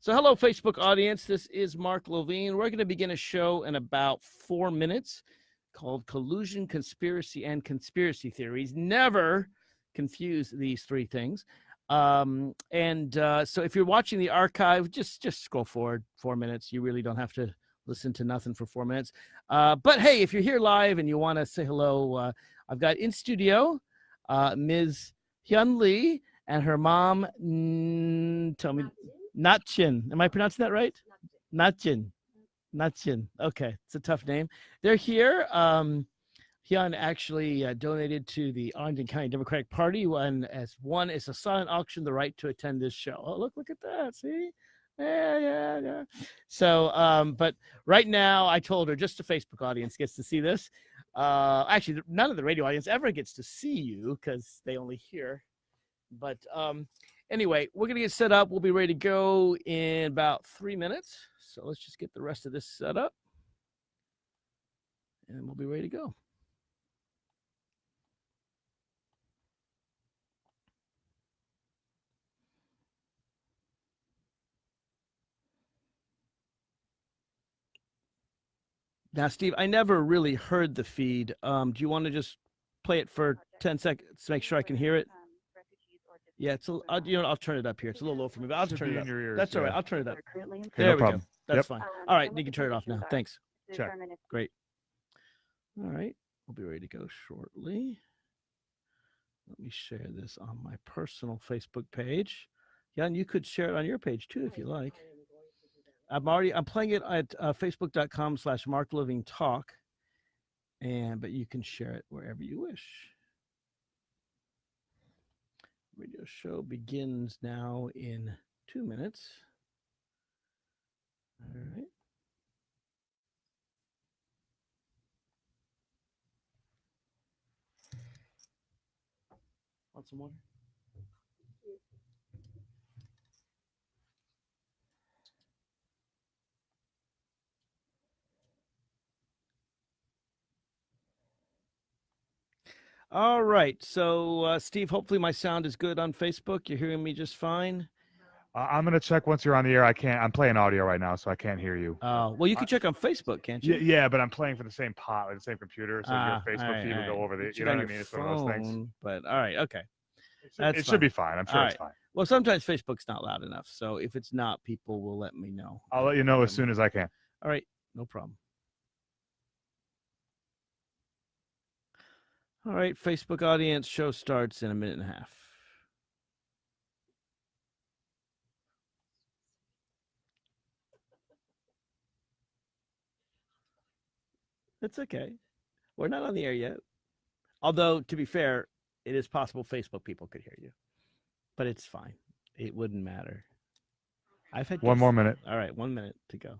So, hello, Facebook audience. This is Mark Levine. We're going to begin a show in about four minutes called Collusion, Conspiracy, and Conspiracy Theories. Never confuse these three things. Um, and uh, so, if you're watching the archive, just just scroll forward four minutes. You really don't have to listen to nothing for four minutes. Uh, but hey, if you're here live and you want to say hello, uh, I've got in studio uh, Ms. Hyun Lee and her mom. Mm, tell me, Natchin. Am I pronouncing that right? Natchin. Natchin. Okay, it's a tough name. They're here. Um, Hyun actually uh, donated to the Arlington County Democratic Party when, as one, is a silent auction, the right to attend this show. Oh, look, look at that. See? Yeah, yeah, yeah. So, um, but right now, I told her just the Facebook audience gets to see this. Uh, actually, none of the radio audience ever gets to see you because they only hear. But um, anyway, we're gonna get set up. We'll be ready to go in about three minutes. So let's just get the rest of this set up, and we'll be ready to go. Now, Steve, I never really heard the feed. Um, do you want to just play it for 10 seconds to make sure I can hear it? Yeah, it's a, I'll, you know, I'll turn it up here. It's a little low for me, but I'll just turn it up. Ears, That's all right. I'll turn it up. Okay, There no we problem. go. That's Yep. fine. All right, you can turn it off now. Thanks. Check. Great. All right, we'll be ready to go shortly. Let me share this on my personal Facebook page. Yeah, and you could share it on your page too if you like. I'm already I'm playing it at uh, facebook.com slash Mark Levine Talk, and but you can share it wherever you wish. Radio show begins now in two minutes. All right. Want some water? All right. So, uh, Steve, hopefully my sound is good on Facebook. You're hearing me just fine. Uh, I'm gonna check once you're on the air. I can't. I'm playing audio right now, so I can't hear you. Uh, well, you can check on Facebook, can't you? Yeah, yeah, but I'm playing for the same pot, like the same computer, so Ah, your Facebook all right, feed will go over the. You know what I mean? It's one of those things. But all right, okay. It should, That's it should be fine. fine. I'm sure All it's right. fine. Well, sometimes Facebook's not loud enough. So if it's not, people will let me know. I'll let you know as soon as I can. All right, no problem. All right, Facebook audience show starts in a minute and a half. That's okay. We're not on the air yet. Although, to be fair, it is possible Facebook people could hear you, but it's fine. It wouldn't matter. I've had One more minute. All right, one minute to go.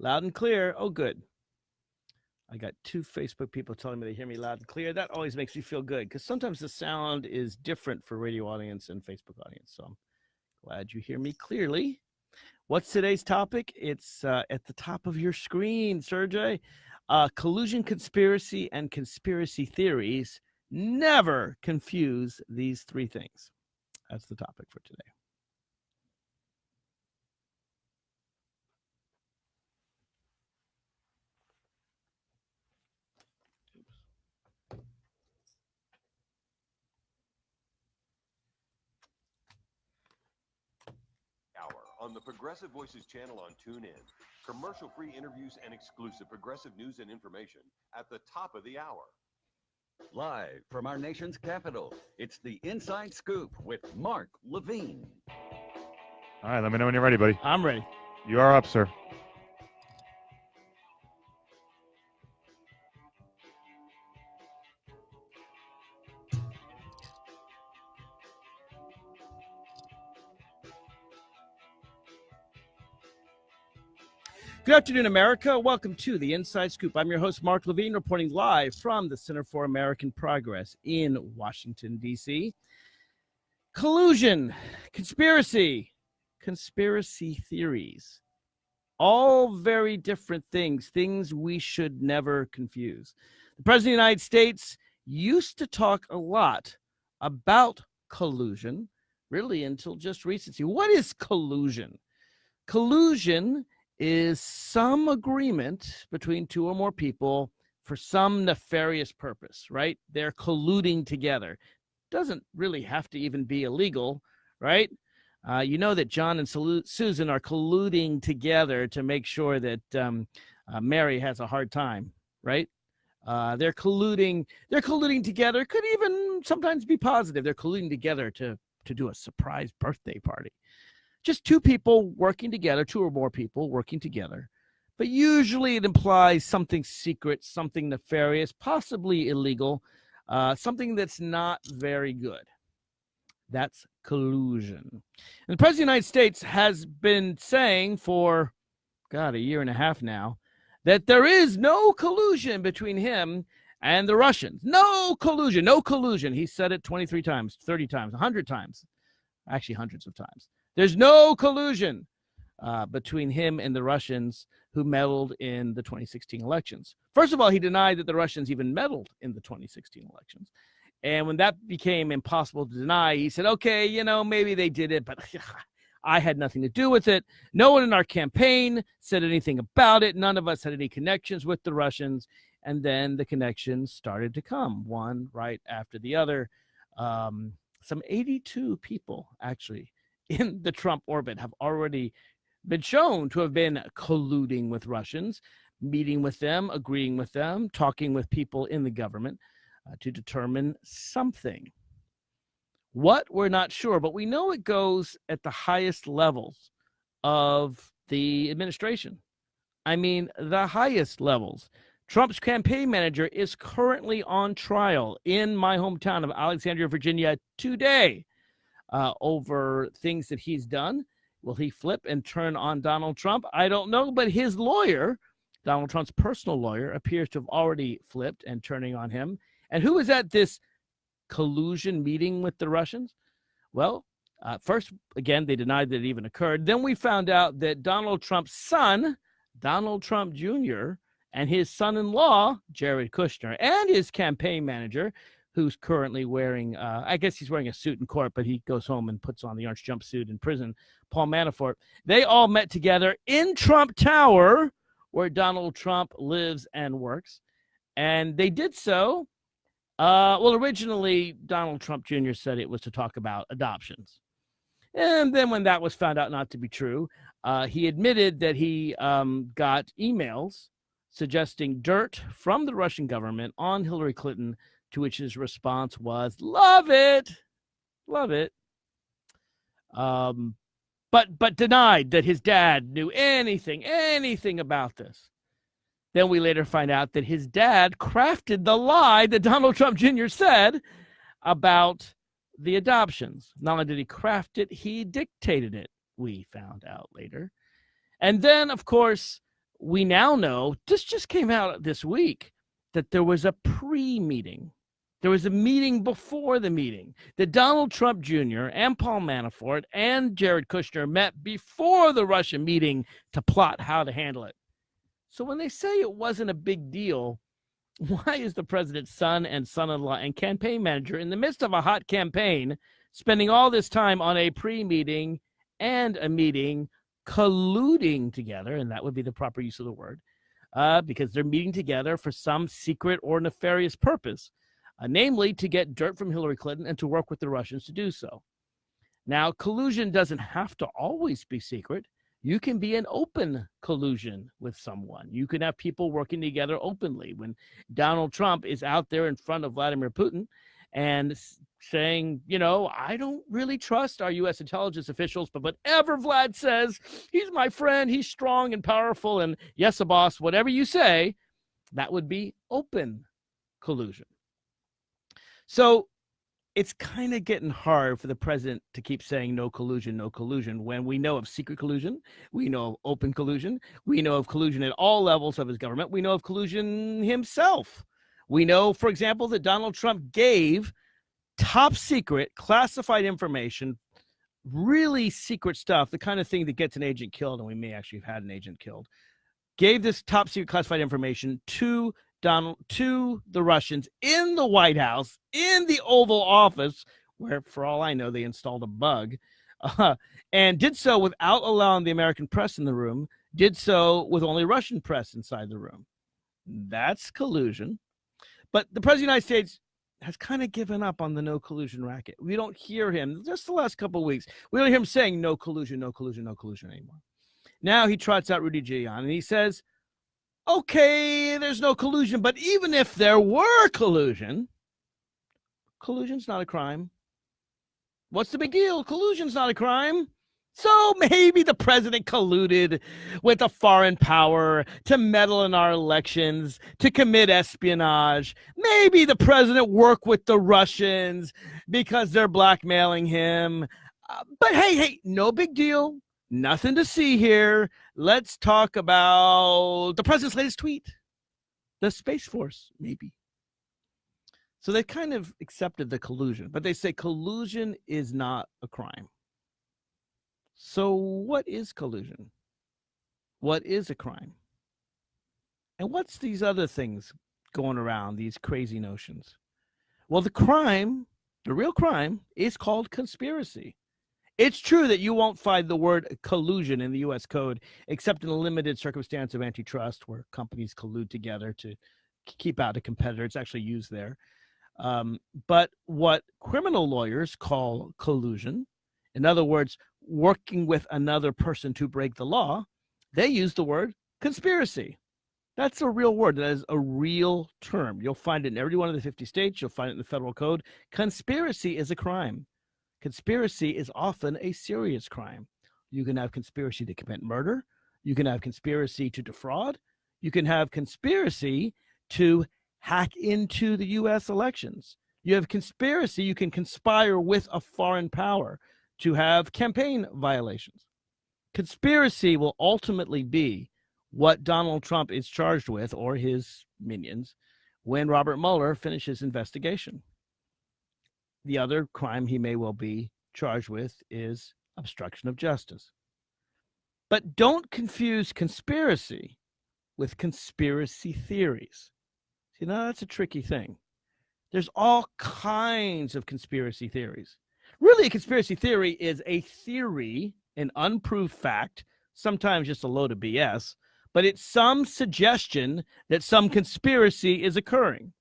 Loud and clear. Oh, good. I got two Facebook people telling me they hear me loud and clear. That always makes me feel good because sometimes the sound is different for radio audience and Facebook audience. So I'm glad you hear me clearly. What's today's topic? It's uh, at the top of your screen, Sergey. Uh, collusion, conspiracy, and conspiracy theories. Never confuse these three things. That's the topic for today. Hour on the Progressive Voices channel on TuneIn. Commercial free interviews and exclusive progressive news and information at the top of the hour. Live from our nation's capital, it's the Inside Scoop with Mark Levine. All right, let me know when you're ready, buddy. I'm ready. You are up, sir. Good afternoon, America. Welcome to the Inside Scoop. I'm your host, Mark Levine, reporting live from the Center for American Progress in Washington, D.C. Collusion, conspiracy, conspiracy theories. All very different things, things we should never confuse. The President of the United States used to talk a lot about collusion, really until just recently. What is collusion? Collusion is some agreement between two or more people for some nefarious purpose, right? They're colluding together. Doesn't really have to even be illegal, right? Uh, you know that John and Susan are colluding together to make sure that um, uh, Mary has a hard time, right? Uh, they're colluding. They're colluding together. Could even sometimes be positive. They're colluding together to to do a surprise birthday party. Just two people working together, two or more people working together. But usually it implies something secret, something nefarious, possibly illegal, uh, something that's not very good. That's collusion. And the President of the United States has been saying for, God, a year and a half now, that there is no collusion between him and the Russians. No collusion, no collusion. He said it 23 times, 30 times, 100 times, actually hundreds of times. There's no collusion uh, between him and the Russians who meddled in the 2016 elections. First of all, he denied that the Russians even meddled in the 2016 elections. And when that became impossible to deny, he said, okay, you know, maybe they did it, but I had nothing to do with it. No one in our campaign said anything about it. None of us had any connections with the Russians. And then the connections started to come, one right after the other. Um, some 82 people actually in the Trump orbit have already been shown to have been colluding with Russians, meeting with them, agreeing with them, talking with people in the government uh, to determine something. What we're not sure, but we know it goes at the highest levels of the administration. I mean, the highest levels. Trump's campaign manager is currently on trial in my hometown of Alexandria, Virginia today uh, over things that he's done. Will he flip and turn on Donald Trump? I don't know, but his lawyer, Donald Trump's personal lawyer, appears to have already flipped and turning on him. And who was at this collusion meeting with the Russians? Well, uh, first, again, they denied that it even occurred. Then we found out that Donald Trump's son, Donald Trump Jr., and his son in law, Jared Kushner, and his campaign manager, who's currently wearing, uh, I guess he's wearing a suit in court, but he goes home and puts on the orange jumpsuit in prison, Paul Manafort. They all met together in Trump Tower, where Donald Trump lives and works. And they did so uh, well, originally, Donald Trump Jr. said it was to talk about adoptions. And then, when that was found out not to be true, uh, he admitted that he um, got emails suggesting dirt from the Russian government on Hillary Clinton, to which his response was, Love it. Love it. Um, but but denied that his dad knew anything, anything about this. Then we later find out that his dad crafted the lie that Donald Trump Jr. said about the adoptions. Not only did he craft it, he dictated it, we found out later. And then, of course, we now know this just came out this week that there was a pre meeting. There was a meeting before the meeting that Donald Trump Jr. and Paul Manafort and Jared Kushner met before the Russia meeting to plot how to handle it. So when they say it wasn't a big deal, why is the president's son and son-in-law and campaign manager in the midst of a hot campaign spending all this time on a pre-meeting and a meeting colluding together and that would be the proper use of the word uh, because they're meeting together for some secret or nefarious purpose uh, namely to get dirt from hillary clinton and to work with the russians to do so now collusion doesn't have to always be secret you can be an open collusion with someone. You can have people working together openly. When Donald Trump is out there in front of Vladimir Putin and saying, you know, I don't really trust our U.S. intelligence officials, but whatever Vlad says, he's my friend, he's strong and powerful, and yes, a boss, whatever you say, that would be open collusion. So it's kind of getting hard for the president to keep saying no collusion, no collusion when we know of secret collusion, we know of open collusion, we know of collusion at all levels of his government, we know of collusion himself. We know, for example, that Donald Trump gave top secret classified information really secret stuff, the kind of thing that gets an agent killed, and we may actually have had an agent killed, gave this top secret classified information to Donald to the Russians in the White House, in the Oval Office, where, for all I know, they installed a bug, uh, and did so without allowing the American press in the room. Did so with only Russian press inside the room. That's collusion. But the president of the United States has kind of given up on the no collusion racket. We don't hear him just the last couple weeks. We don't hear him saying no collusion, no collusion, no collusion anymore. Now he trots out Rudy Giuliani and he says, okay, there's no collusion, but even if there were collusion, collusion's not a crime. What's the big deal? Collusion's not a crime. So maybe the president colluded with a foreign power to meddle in our elections, to commit espionage. Maybe the president worked with the Russians because they're blackmailing him. Uh, but hey, hey, no big deal. Nothing to see here. Let's talk about the president's latest tweet. The Space Force, maybe. So they kind of accepted the collusion, but they say collusion is not a crime. So, what is collusion? What is a crime? And what's these other things going around, these crazy notions? Well, the crime, the real crime, is called conspiracy. It's true that you won't find the word collusion in the US code, except in a limited circumstance of antitrust where companies collude together to keep out a competitor. It's actually used there. Um, but what criminal lawyers call collusion, in other words, working with another person to break the law, they use the word conspiracy. That's a real word. That is a real term. You'll find it in every one of the 50 states. You'll find it in the federal code. Conspiracy is a crime. Conspiracy is often a serious crime. You can have conspiracy to commit murder. You can have conspiracy to defraud. You can have conspiracy to hack into the US elections. You have conspiracy. You can conspire with a foreign power to have campaign violations. Conspiracy will ultimately be what Donald Trump is charged with or his minions when Robert Mueller finishes investigation. The other crime he may well be charged with is obstruction of justice. But don't confuse conspiracy with conspiracy theories. See, now that's a tricky thing. There's all kinds of conspiracy theories. Really, a conspiracy theory is a theory, an unproved fact, sometimes just a load of BS, but it's some suggestion that some conspiracy is occurring.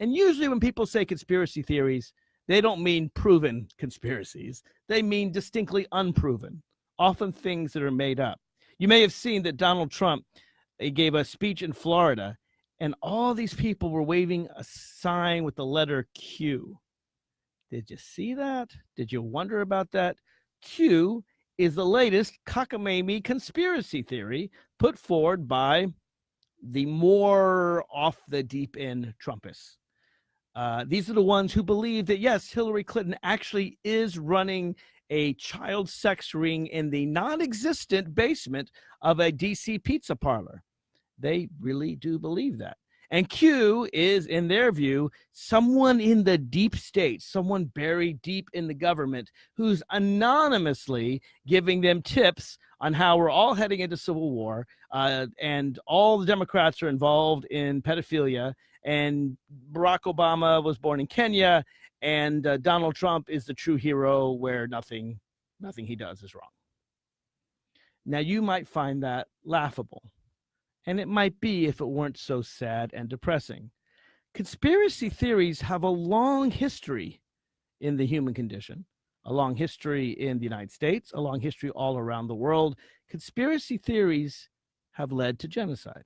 And usually, when people say conspiracy theories, they don't mean proven conspiracies, they mean distinctly unproven, often things that are made up. You may have seen that Donald Trump gave a speech in Florida, and all these people were waving a sign with the letter Q. Did you see that? Did you wonder about that? Q is the latest cockamamie conspiracy theory put forward by the more off the deep end Trumpists. Uh, these are the ones who believe that, yes, Hillary Clinton actually is running a child sex ring in the non existent basement of a DC pizza parlor. They really do believe that. And Q is, in their view, someone in the deep state, someone buried deep in the government who's anonymously giving them tips on how we're all heading into civil war. Uh, and all the Democrats are involved in pedophilia. And Barack Obama was born in Kenya. And uh, Donald Trump is the true hero where nothing, nothing he does is wrong. Now, you might find that laughable and it might be if it weren't so sad and depressing. Conspiracy theories have a long history in the human condition, a long history in the United States, a long history all around the world. Conspiracy theories have led to genocide.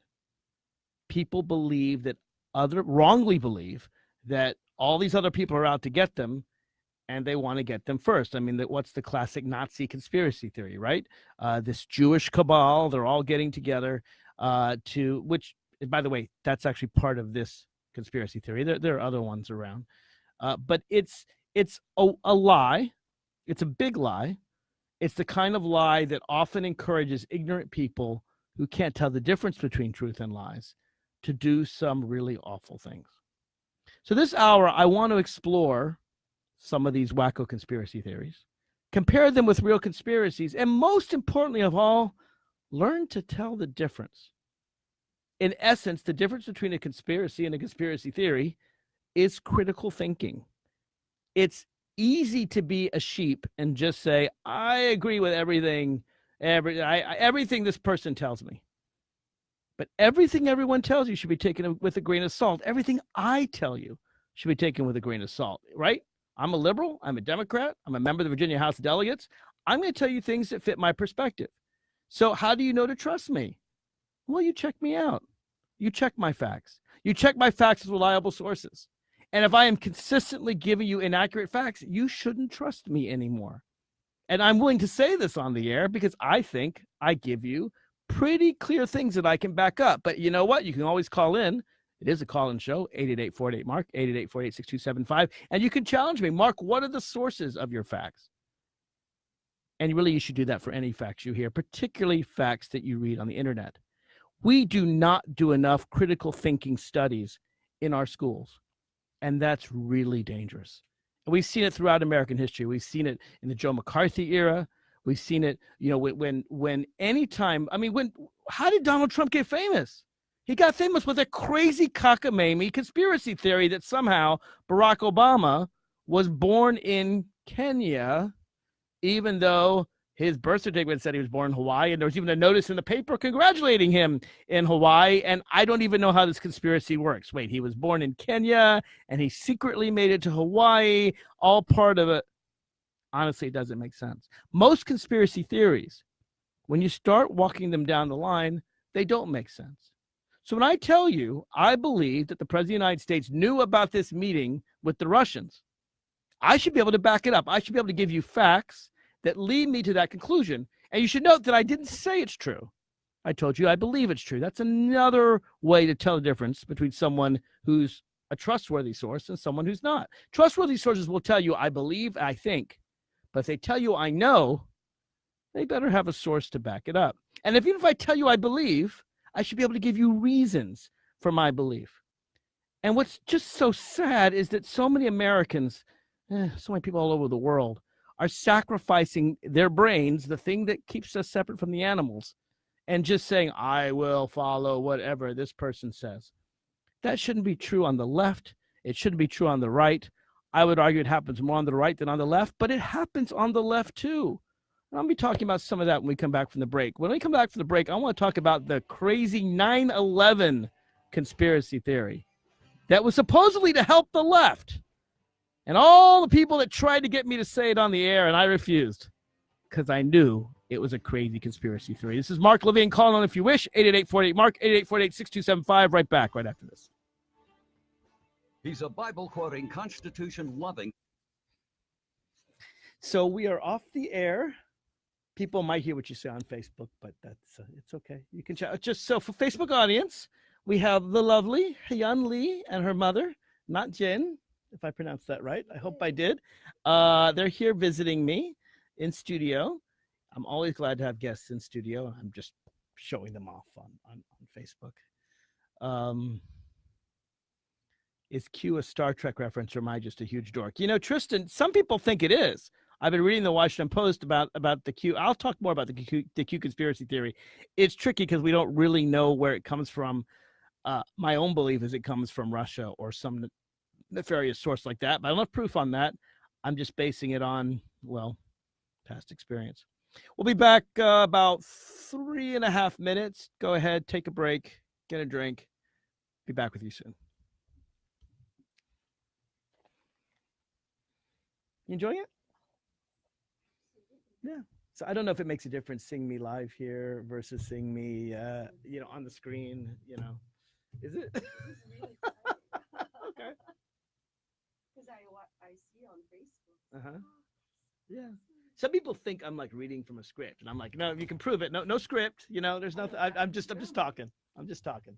People believe that other wrongly believe that all these other people are out to get them and they want to get them first. I mean, that what's the classic Nazi conspiracy theory, right? Uh, this Jewish cabal, they're all getting together uh, to which, by the way, that's actually part of this conspiracy theory. There, there are other ones around, uh, but it's it's a, a lie. It's a big lie. It's the kind of lie that often encourages ignorant people who can't tell the difference between truth and lies to do some really awful things. So this hour, I want to explore some of these wacko conspiracy theories, compare them with real conspiracies, and most importantly of all, learn to tell the difference. In essence, the difference between a conspiracy and a conspiracy theory is critical thinking. It's easy to be a sheep and just say, I agree with everything, every, I, I, everything this person tells me. But everything everyone tells you should be taken with a grain of salt. Everything I tell you should be taken with a grain of salt, right? I'm a liberal. I'm a Democrat. I'm a member of the Virginia House of Delegates. I'm going to tell you things that fit my perspective. So, how do you know to trust me? Well, you check me out. You check my facts. You check my facts with reliable sources. And if I am consistently giving you inaccurate facts, you shouldn't trust me anymore. And I'm willing to say this on the air because I think I give you pretty clear things that I can back up. But you know what? You can always call in. It is a call in show, 888 48 Mark, 888 48 6275. And you can challenge me. Mark, what are the sources of your facts? And really, you should do that for any facts you hear, particularly facts that you read on the internet. We do not do enough critical thinking studies in our schools. And that's really dangerous. And we've seen it throughout American history. We've seen it in the Joe McCarthy era. We've seen it, you know, when when when any time. I mean, when how did Donald Trump get famous? He got famous with a crazy cockamamie conspiracy theory that somehow Barack Obama was born in Kenya, even though his birth certificate said he was born in Hawaii, and there was even a notice in the paper congratulating him in Hawaii. And I don't even know how this conspiracy works. Wait, he was born in Kenya and he secretly made it to Hawaii, all part of it. Honestly, it doesn't make sense. Most conspiracy theories, when you start walking them down the line, they don't make sense. So when I tell you, I believe that the President of the United States knew about this meeting with the Russians, I should be able to back it up. I should be able to give you facts that lead me to that conclusion. And you should note that I didn't say it's true. I told you I believe it's true. That's another way to tell the difference between someone who's a trustworthy source and someone who's not. Trustworthy sources will tell you, I believe, I think. But if they tell you, I know, they better have a source to back it up. And if, even if I tell you I believe, I should be able to give you reasons for my belief. And what's just so sad is that so many Americans, eh, so many people all over the world, are sacrificing their brains, the thing that keeps us separate from the animals, and just saying, I will follow whatever this person says. That shouldn't be true on the left. It shouldn't be true on the right. I would argue it happens more on the right than on the left, but it happens on the left too. And I'll be talking about some of that when we come back from the break. When we come back from the break, I want to talk about the crazy 9 11 conspiracy theory that was supposedly to help the left and all the people that tried to get me to say it on the air, and I refused because I knew it was a crazy conspiracy theory. This is Mark Levine. calling on if you wish. 888 Mark, 888 6275. Right back right after this. He's a Bible quoting, Constitution loving. So we are off the air. People might hear what you say on Facebook, but that's uh, it's okay. You can chat. Just so for Facebook audience, we have the lovely Hyun Lee and her mother, not Jen, if I pronounced that right. I hope I did. Uh, they're here visiting me in studio. I'm always glad to have guests in studio. I'm just showing them off on, on, on Facebook. Um, is Q a Star Trek reference or am I just a huge dork? You know, Tristan, some people think it is. I've been reading the Washington Post about about the Q. I'll talk more about the Q, the Q conspiracy theory. It's tricky because we don't really know where it comes from. Uh, my own belief is it comes from Russia or some nefarious source like that, but I don't have proof on that. I'm just basing it on, well, past experience. We'll be back uh, about three and a half minutes. Go ahead, take a break, get a drink. Be back with you soon. You enjoying it? Yeah. So I don't know if it makes a difference seeing me live here versus seeing me, uh, you know, on the screen. You know, is it? okay. Because I I see on Facebook. Uh huh. Yeah. Some people think I'm like reading from a script, and I'm like, no, you can prove it. No, no script. You know, there's nothing. I, I'm just, I'm just talking. I'm just talking.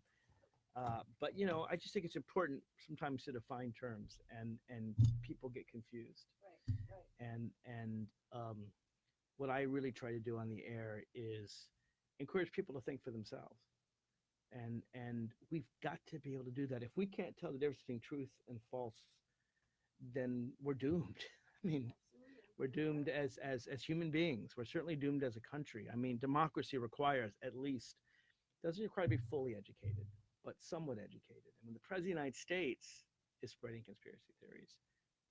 Uh, but you know, I just think it's important sometimes to define terms, and and people get confused. And and um, what I really try to do on the air is encourage people to think for themselves. And and we've got to be able to do that. If we can't tell the difference between truth and false, then we're doomed. I mean, We're doomed as as as human beings. We're certainly doomed as a country. I mean, democracy requires at least doesn't require to be fully educated, but somewhat educated. And when the president of the United States is spreading conspiracy theories,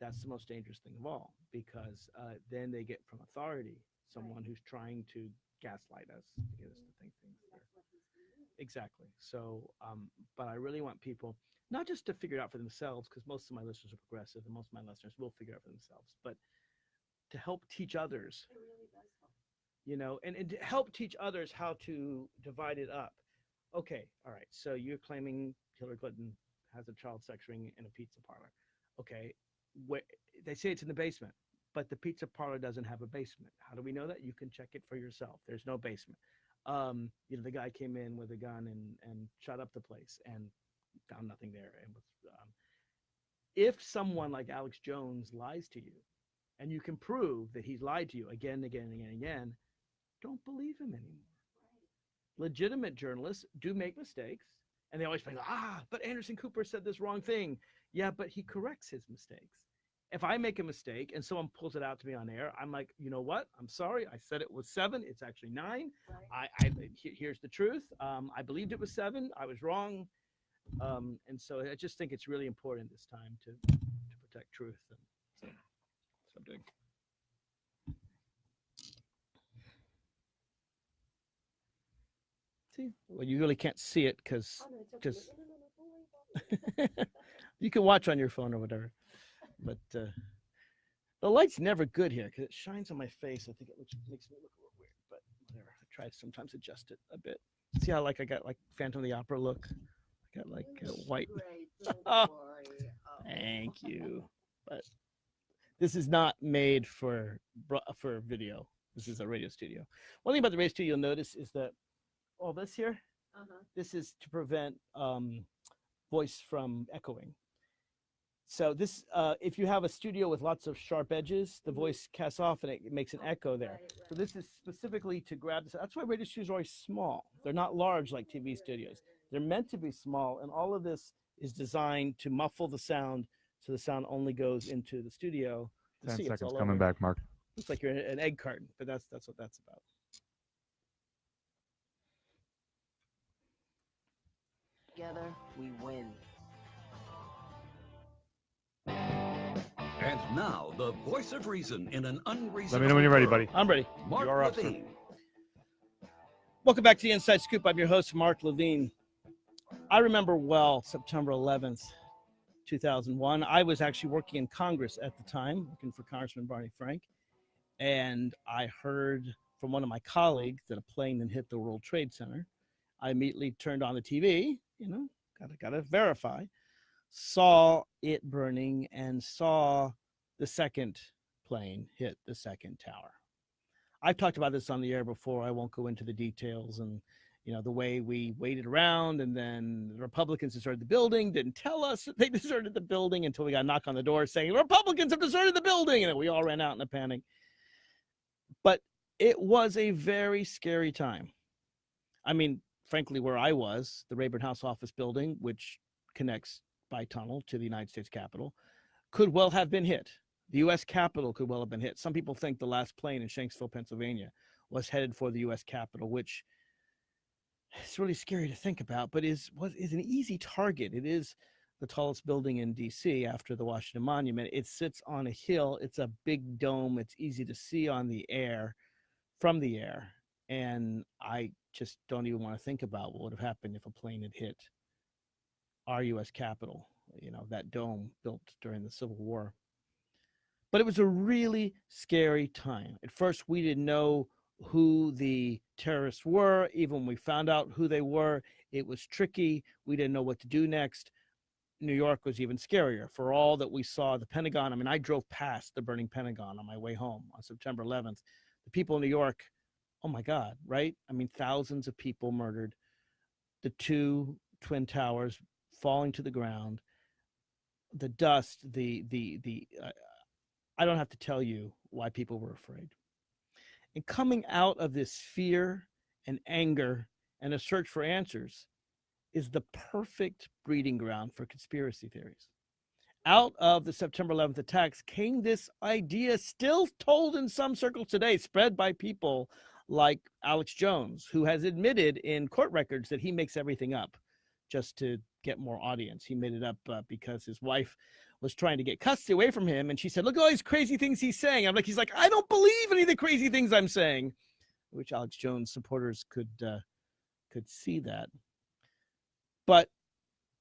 that's the most dangerous thing of all because uh, then they get from authority someone who's trying to gaslight us to get us to think things. that are- That's what he's been doing. Exactly. So, um, but I really want people not just to figure it out for themselves, because most of my listeners are progressive and most of my listeners will figure it out for themselves, but to help teach others, It really does help. you know, and, and to help teach others how to divide it up. Okay, all right. So you're claiming Hillary Clinton has a child sex ring in a pizza parlor. Okay, where they say it's in the basement, but the pizza parlor doesn't have a basement. How do we know that? You can check it for yourself. There's no basement. Um, you know, the guy came in with a gun and and shot up the place and found nothing there. And was, um, if someone like Alex Jones lies to you, and you can prove that he's lied to you again, and again, and again, and again, don't believe him anymore. Legitimate journalists do make mistakes, and they always think, ah, but Anderson Cooper said this wrong thing. Yeah, but he corrects his mistakes. If I make a mistake and someone pulls it out to me on air, I'm like, you know what? I'm sorry. I said it was seven. It's actually nine. Right? I, I he- here's the truth. Um, I believed it was seven. I was wrong. Um, and so I just think it's really important this time to to protect truth. And so, that's what I'm doing. See, well, you really can't see it because Oh, no, okay. Just- you can watch on your phone or whatever. But uh, the light's never good here because it shines on my face. I think it looks makes me look a little weird, but whatever. I try to sometimes adjust it a bit. See how like I got like Phantom of the Opera look. I got like uh, white. Oh. Oh. Thank you. But this is not made for for video. This is a radio studio. One thing about the radio studio you'll notice is that all this here, Uh-huh. this is to prevent um, voice from echoing. So this, uh, if you have a studio with lots of sharp edges, the Mhm. voice casts off and it, it makes an echo there. Right, So this is specifically to grab this. That's why radio studios are always small. They're not large like TV studios. They're meant to be small, and all of this is designed to muffle the sound, so the sound only goes into the studio. You Ten see, it's seconds coming over. back, Mark. Looks like you're in an egg carton, but that's that's what that's about. Together, we win. And now, the voice of reason in an unreasonable Let me know when you're ready, buddy. I'm ready. Mark You're up, sir. Levine. Welcome back to the Inside Scoop. I'm your host, Mark Levine. I remember well September 11th, 2001. I was actually working in Congress at the time, working for Congressman Barney Frank, and I heard from one of my colleagues that a plane had hit the World Trade Center. I immediately turned on the TV, you know, gotta gotta verify, saw it burning and saw the second plane hit the second tower. I've talked about this on the air before. I won't go into the details and you know the way we waited around and then the Republicans deserted the building, didn't tell us that they deserted the building until we got a knock on the door saying Republicans have deserted the building, and we all ran out in a panic. But it was a very scary time. I mean, frankly, where I was, the Rayburn House office building, which connects by tunnel to the United States Capitol, could well have been hit. The U.S. Capitol could well have been hit. Some people think the last plane in Shanksville, Pennsylvania, was headed for the U.S. Capitol, which is really scary to think about, but is was is an easy target. It is the tallest building in D.C. after the Washington Monument. It sits on a hill. It's a big dome. It's easy to see on the air, from the air, and I just don't even want to think about what would have happened if a plane had hit our U.S. Capitol. You know that dome built during the Civil War but it was a really scary time. At first, we didn't know who the terrorists were. Even when we found out who they were, it was tricky. We didn't know what to do next. New York was even scarier for all that we saw. The Pentagon, I mean, I drove past the burning Pentagon on my way home on September 11th. The people in New York, oh my God, right? I mean, thousands of people murdered, the two Twin Towers falling to the ground, the dust, the, the, the, uh, I don't have to tell you why people were afraid. And coming out of this fear and anger and a search for answers is the perfect breeding ground for conspiracy theories. out of the September 11th attacks came this idea, still told in some circles today, spread by people like Alex Jones, who has admitted in court records that he makes everything up just to get more audience. He made it up uh, because his wife was trying to get custody away from him, and she said, "Look at all these crazy things he's saying." I'm like, he's like, I don't believe any of the crazy things I'm saying, which Alex Jones supporters could uh, could see that, but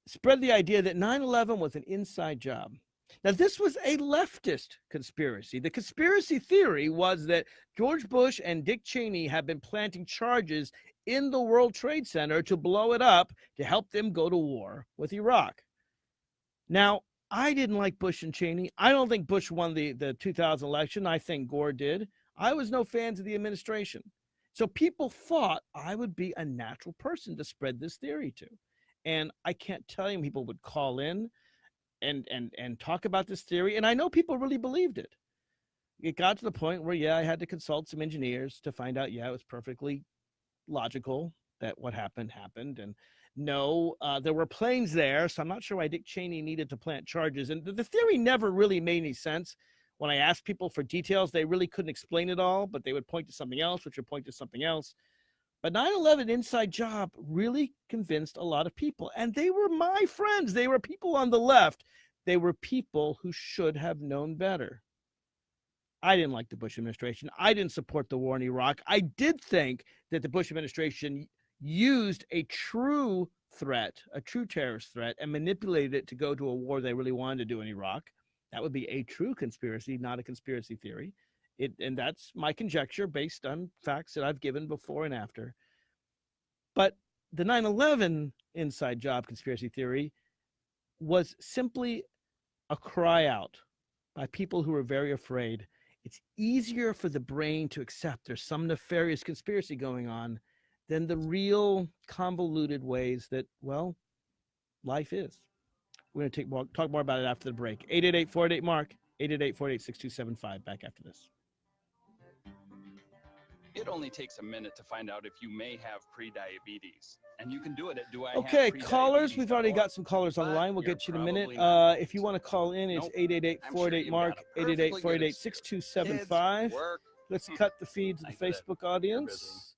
spread the idea that 9/11 was an inside job. Now, this was a leftist conspiracy. The conspiracy theory was that George Bush and Dick Cheney had been planting charges in the World Trade Center to blow it up to help them go to war with Iraq. Now, I didn't like Bush and Cheney. I don't think Bush won the, the 2000 election. I think Gore did. I was no fans of the administration. So people thought I would be a natural person to spread this theory to. And I can't tell you people would call in and and and talk about this theory and i know people really believed it. It got to the point where yeah i had to consult some engineers to find out yeah it was perfectly logical that what happened happened and no uh, there were planes there so i'm not sure why dick cheney needed to plant charges and the, the theory never really made any sense. When i asked people for details they really couldn't explain it all but they would point to something else which would point to something else but 9 11 inside job really convinced a lot of people. And they were my friends. They were people on the left. They were people who should have known better. I didn't like the Bush administration. I didn't support the war in Iraq. I did think that the Bush administration used a true threat, a true terrorist threat, and manipulated it to go to a war they really wanted to do in Iraq. That would be a true conspiracy, not a conspiracy theory. It, and that's my conjecture based on facts that I've given before and after. But the 9 11 inside job conspiracy theory was simply a cry out by people who were very afraid. It's easier for the brain to accept there's some nefarious conspiracy going on than the real convoluted ways that, well, life is. We're going to take more, talk more about it after the break. 888 488 Mark, 888 488 6275. Back after this. It only takes a minute to find out if you may have prediabetes. And you can do it at do I Okay, callers, we've already got some callers on the line. We'll get you in a minute. Uh, if you want to call in, it's Nope. 888 I'm sure 488 you've Mark, got a 888 perfectly good 488 excuse.6275. Kids, work. Let's cut the feed to the I get it. Facebook audience.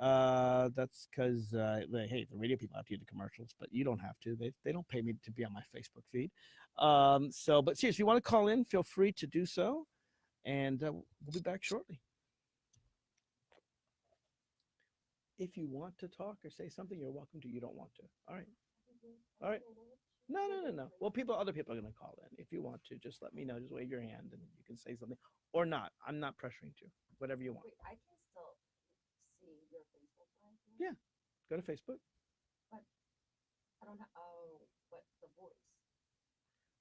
Uh, that's because, uh, the- hey, the radio people have to do the commercials, but you don't have to. They, they don't pay me to be on my Facebook feed. Um, so, but seriously, if you want to call in, feel free to do so. And uh, we'll be back shortly. If you want to talk or say something, you're welcome to. You don't want to. All right. All right. No, no, no, no. Well, people, other people are going to call in. If you want to, just let me know. Just wave your hand and you can say something or not. I'm not pressuring you. Whatever you want. Wait, I can still see your Facebook live? now? Yeah. Go to Facebook. I don't have, oh, but the voice.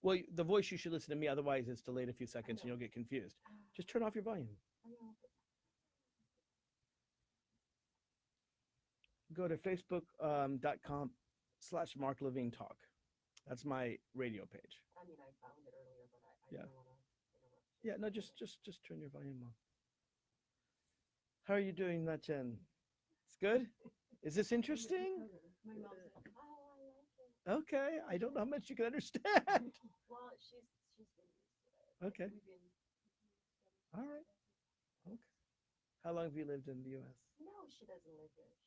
Well, the voice you should listen to me. Otherwise, it's delayed a few seconds and you'll get confused. Ah, Just turn off your volume. I know, but- Go to facebook.com um, dot com slash Mark Levine Talk. That's my radio page. I mean, I found it earlier, but I, I Yeah. Yeah, no, just just just turn your volume on. How are you doing, Nachen? It's good. Is this interesting? My mom's like, oh, I like it. Okay, I don't know how much you can understand. Well, she's, she's been used to it. Okay, all right. Okay. How long have you lived in the U.S.? No, she doesn't live here.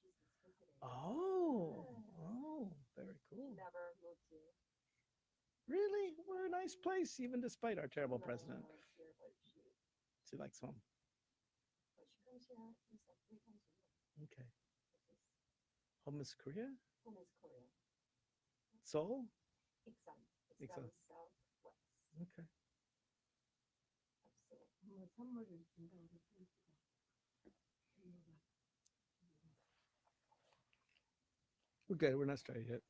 She's just visiting. Oh, oh, very cool. never moved here. Really, we're a nice place, even despite our terrible No, president. here, she, She likes home. but she comes here like three times a year. Okay. Home is Korea, Home is Korea. Seoul. Iksan. Iksan. southwest Okay. of Seoul. We're good. We're not started yet.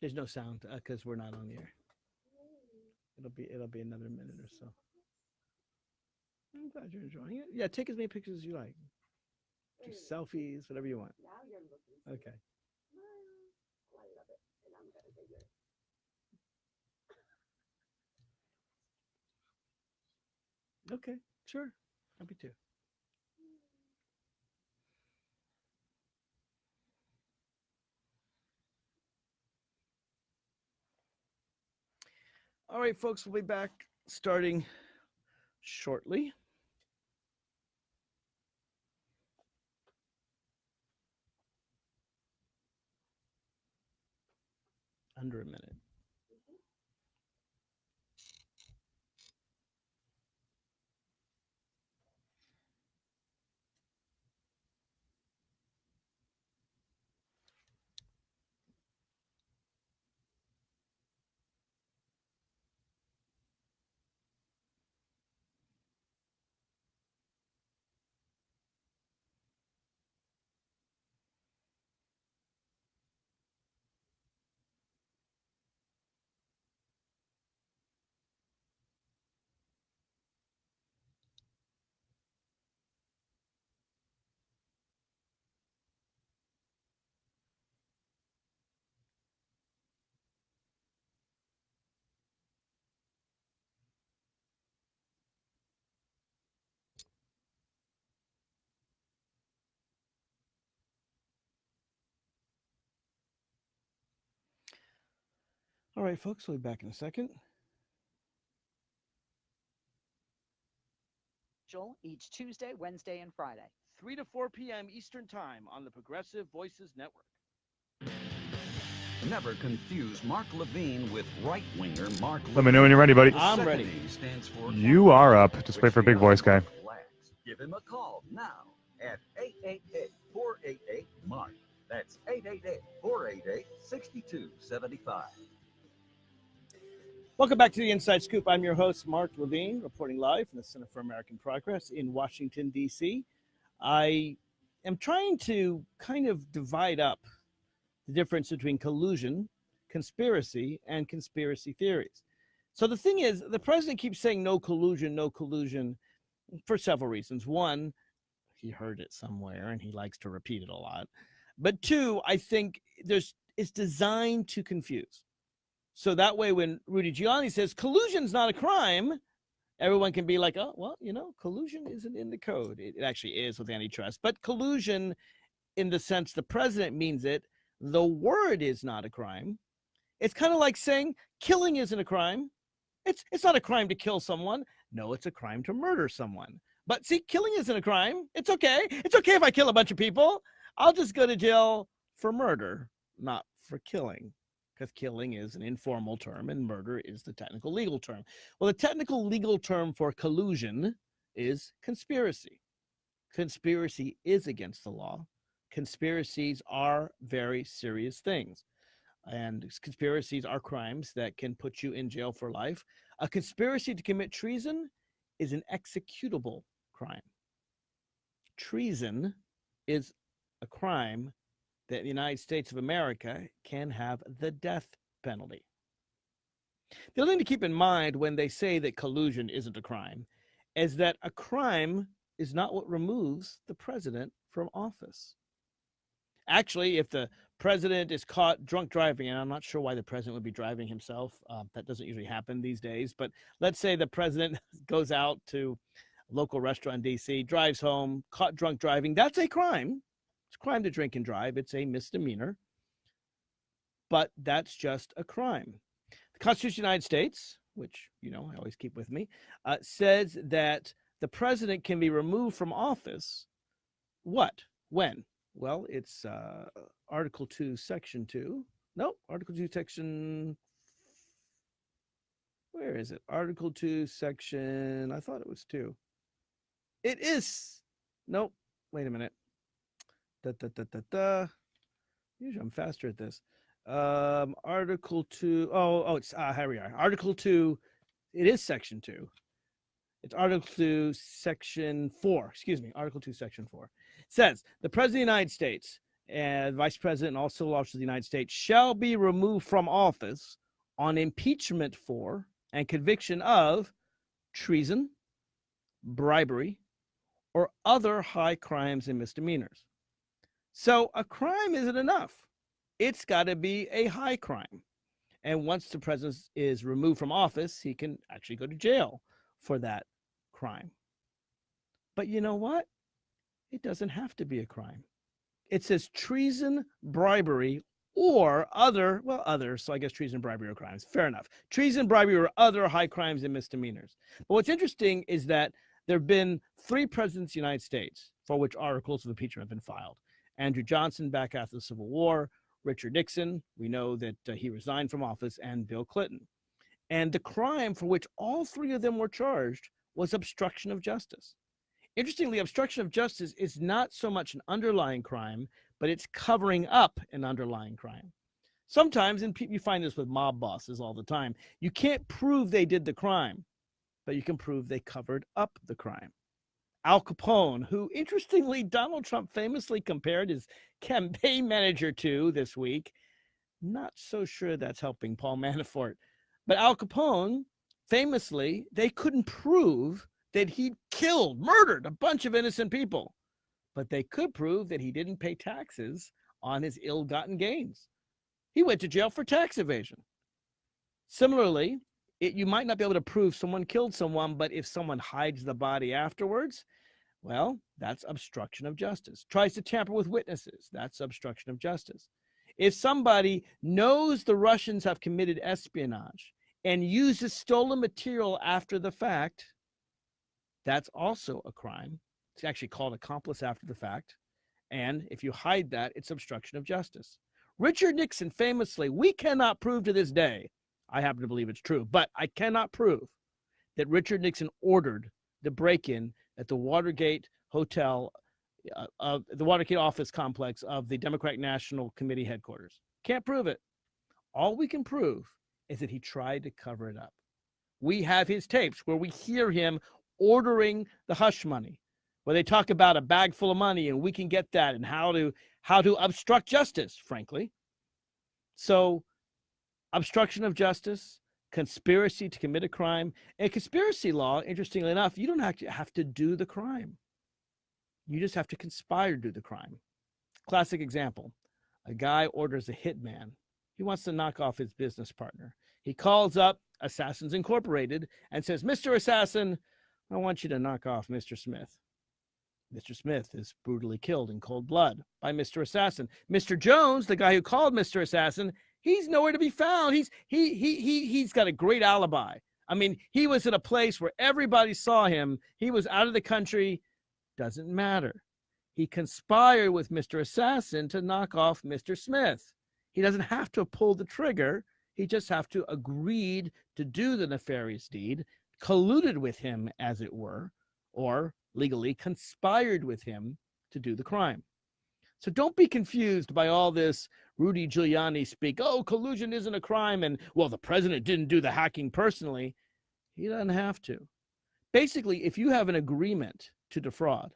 There's no sound uh, because we're not on the air. It'll be it'll be another minute or so. I'm glad you're enjoying it. Yeah, take as many pictures as you like. Do selfies, whatever you want. Now you're looking. so Okay. Well, I love it, and I'm gonna do it. Okay. Sure. Happy to. All right, folks, we'll be back starting shortly. Under a minute. All right, folks, we'll be back in a second. Joel, each Tuesday, Wednesday, and Friday. 3 to 4 p.m. Eastern Time on the Progressive Voices Network. Never confuse Mark Levine with right winger Mark. Let me know when you're ready, buddy. I'm ready. Stands for You are up. Just wait for which big voice guy. audience. Give him a call now at 888-488-MARK. That's 888-488-6275. Welcome back to the Inside Scoop. I'm your host, Mark Levine, reporting live from the Center for American Progress in Washington, D.C. I am trying to kind of divide up the difference between collusion, conspiracy, and conspiracy theories. So the thing is, the president keeps saying no collusion, no collusion for several reasons. One, he heard it somewhere and he likes to repeat it a lot. But two, I think there's it's designed to confuse. So that way, when Rudy Giuliani says collusion's not a crime, everyone can be like, oh, well, you know, collusion isn't in the code. It, it actually is with antitrust, but collusion, in the sense the president means it, the word is not a crime. It's kind of like saying killing isn't a crime. It's it's not a crime to kill someone. No, it's a crime to murder someone. But see, killing isn't a crime. It's okay. It's okay if I kill a bunch of people. I'll just go to jail for murder, not for killing because killing is an informal term and murder is the technical legal term. Well, the technical legal term for collusion is conspiracy. Conspiracy is against the law. Conspiracies are very serious things. And conspiracies are crimes that can put you in jail for life. A conspiracy to commit treason is an executable crime. Treason is a crime that the United States of America can have the death penalty. The other thing to keep in mind when they say that collusion isn't a crime is that a crime is not what removes the president from office. Actually, if the president is caught drunk driving, and I'm not sure why the president would be driving himself, uh, that doesn't usually happen these days, but let's say the president goes out to a local restaurant in DC, drives home, caught drunk driving, that's a crime. It's crime to drink and drive. It's a misdemeanor. But that's just a crime. The Constitution of the United States, which you know I always keep with me, uh, says that the president can be removed from office. What? When? Well, it's uh, Article Two, Section Two. No, Article Two, Section. Where is it? Article Two, Section. I thought it was two. It is. Nope. Wait a minute. Da, da, da, da, da. Usually I'm faster at this. Um, Article two. Oh, oh, it's uh, here we are. Article two. It is Section two. It's Article two, Section four. Excuse me. Article two, Section four. It says the President of the United States and Vice President and all civil officers of the United States shall be removed from office on impeachment for and conviction of treason, bribery, or other high crimes and misdemeanors. So a crime isn't enough. It's got to be a high crime. And once the president is removed from office, he can actually go to jail for that crime. But you know what? It doesn't have to be a crime. It says treason, bribery, or other, well, other, so I guess treason, bribery, or crimes. Fair enough. Treason, bribery, or other high crimes and misdemeanors. But what's interesting is that there have been three presidents of the United States for which articles of impeachment have been filed. Andrew Johnson back after the Civil War, Richard Nixon, we know that uh, he resigned from office, and Bill Clinton. And the crime for which all three of them were charged was obstruction of justice. Interestingly, obstruction of justice is not so much an underlying crime, but it's covering up an underlying crime. Sometimes, and you find this with mob bosses all the time, you can't prove they did the crime, but you can prove they covered up the crime. Al Capone, who interestingly Donald Trump famously compared his campaign manager to this week. Not so sure that's helping Paul Manafort. But Al Capone, famously, they couldn't prove that he'd killed, murdered a bunch of innocent people, but they could prove that he didn't pay taxes on his ill gotten gains. He went to jail for tax evasion. Similarly, it, you might not be able to prove someone killed someone, but if someone hides the body afterwards, well, that's obstruction of justice. Tries to tamper with witnesses, that's obstruction of justice. If somebody knows the Russians have committed espionage and uses stolen material after the fact, that's also a crime. It's actually called accomplice after the fact. And if you hide that, it's obstruction of justice. Richard Nixon famously, we cannot prove to this day I happen to believe it's true, but I cannot prove that Richard Nixon ordered the break in at the Watergate Hotel, uh, uh, the Watergate office complex of the Democratic National Committee headquarters. Can't prove it. All we can prove is that he tried to cover it up. We have his tapes where we hear him ordering the hush money, where they talk about a bag full of money and we can get that and how to how to obstruct justice, frankly. So obstruction of justice, conspiracy to commit a crime. And conspiracy law, interestingly enough, you don't actually have to do the crime. You just have to conspire to do the crime. Classic example a guy orders a hitman. He wants to knock off his business partner. He calls up Assassins Incorporated and says, Mr. Assassin, I want you to knock off Mr. Smith. Mr. Smith is brutally killed in cold blood by Mr. Assassin. Mr. Jones, the guy who called Mr. Assassin, he's nowhere to be found. He's he he he he's got a great alibi. I mean, he was in a place where everybody saw him. He was out of the country. Doesn't matter. He conspired with Mr. Assassin to knock off Mr. Smith. He doesn't have to pull the trigger. He just have to agreed to do the nefarious deed, colluded with him, as it were, or legally conspired with him to do the crime. So don't be confused by all this Rudy Giuliani speak. Oh, collusion isn't a crime. And well, the president didn't do the hacking personally. He doesn't have to. Basically, if you have an agreement to defraud,